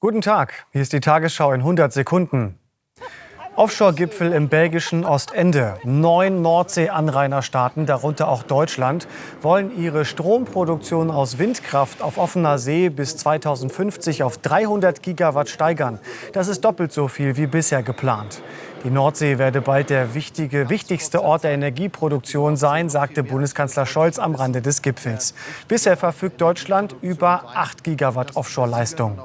Guten Tag, hier ist die Tagesschau in 100 Sekunden. Offshore-Gipfel im belgischen Ostende. Neun Nordsee-Anrainerstaaten, darunter auch Deutschland, wollen ihre Stromproduktion aus Windkraft auf offener See bis 2050 auf 300 Gigawatt steigern. Das ist doppelt so viel wie bisher geplant. Die Nordsee werde bald der wichtige, wichtigste Ort der Energieproduktion sein, sagte Bundeskanzler Scholz am Rande des Gipfels. Bisher verfügt Deutschland über 8 Gigawatt Offshore-Leistung.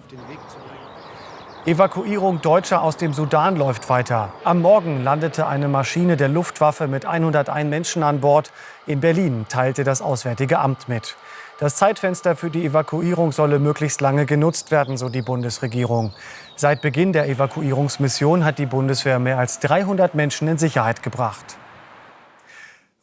Evakuierung Deutscher aus dem Sudan läuft weiter. Am Morgen landete eine Maschine der Luftwaffe mit 101 Menschen an Bord. In Berlin teilte das Auswärtige Amt mit. Das Zeitfenster für die Evakuierung solle möglichst lange genutzt werden, so die Bundesregierung. Seit Beginn der Evakuierungsmission hat die Bundeswehr mehr als 300 Menschen in Sicherheit gebracht.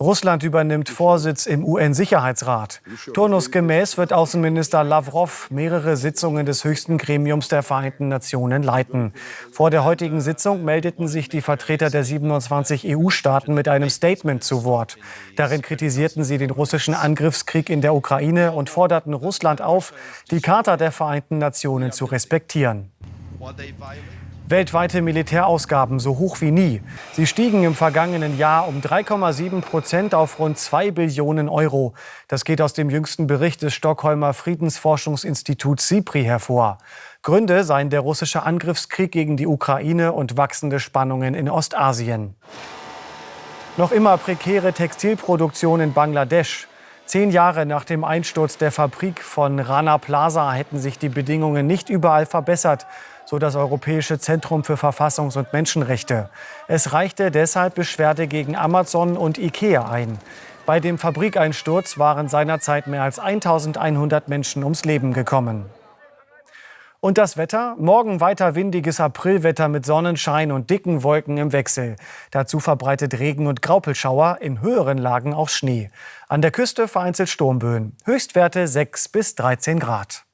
Russland übernimmt Vorsitz im UN-Sicherheitsrat. Turnusgemäß wird Außenminister Lavrov mehrere Sitzungen des höchsten Gremiums der Vereinten Nationen leiten. Vor der heutigen Sitzung meldeten sich die Vertreter der 27 EU-Staaten mit einem Statement zu Wort. Darin kritisierten sie den russischen Angriffskrieg in der Ukraine und forderten Russland auf, die Charta der Vereinten Nationen zu respektieren. Weltweite Militärausgaben so hoch wie nie. Sie stiegen im vergangenen Jahr um 3,7 Prozent auf rund 2 Billionen Euro. Das geht aus dem jüngsten Bericht des Stockholmer Friedensforschungsinstituts SIPRI hervor. Gründe seien der russische Angriffskrieg gegen die Ukraine und wachsende Spannungen in Ostasien. Noch immer prekäre Textilproduktion in Bangladesch. Zehn Jahre nach dem Einsturz der Fabrik von Rana Plaza hätten sich die Bedingungen nicht überall verbessert, so das Europäische Zentrum für Verfassungs- und Menschenrechte. Es reichte deshalb Beschwerde gegen Amazon und Ikea ein. Bei dem Fabrikeinsturz waren seinerzeit mehr als 1100 Menschen ums Leben gekommen. Und das Wetter? Morgen weiter windiges Aprilwetter mit Sonnenschein und dicken Wolken im Wechsel. Dazu verbreitet Regen und Graupelschauer, in höheren Lagen auch Schnee. An der Küste vereinzelt Sturmböen. Höchstwerte 6 bis 13 Grad.